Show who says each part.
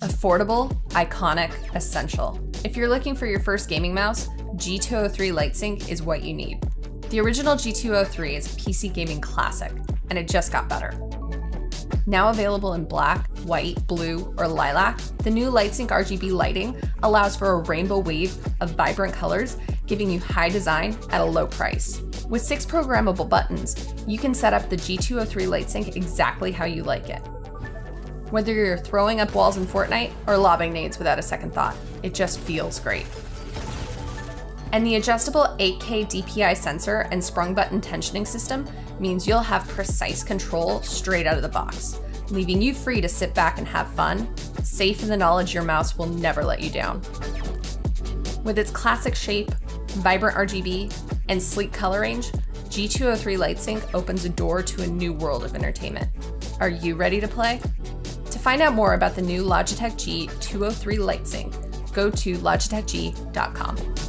Speaker 1: Affordable, iconic, essential. If you're looking for your first gaming mouse, G203 LightSync is what you need. The original G203 is a PC gaming classic, and it just got better. Now available in black, white, blue, or lilac, the new LightSync RGB lighting allows for a rainbow wave of vibrant colors, giving you high design at a low price. With six programmable buttons, you can set up the G203 LightSync exactly how you like it. Whether you're throwing up walls in Fortnite or lobbing nades without a second thought, it just feels great. And the adjustable 8K DPI sensor and sprung button tensioning system means you'll have precise control straight out of the box, leaving you free to sit back and have fun, safe in the knowledge your mouse will never let you down. With its classic shape, vibrant RGB, and sleek color range, G203 LightSync opens a door to a new world of entertainment. Are you ready to play? To find out more about the new Logitech G203 LightSync, go to logitechg.com.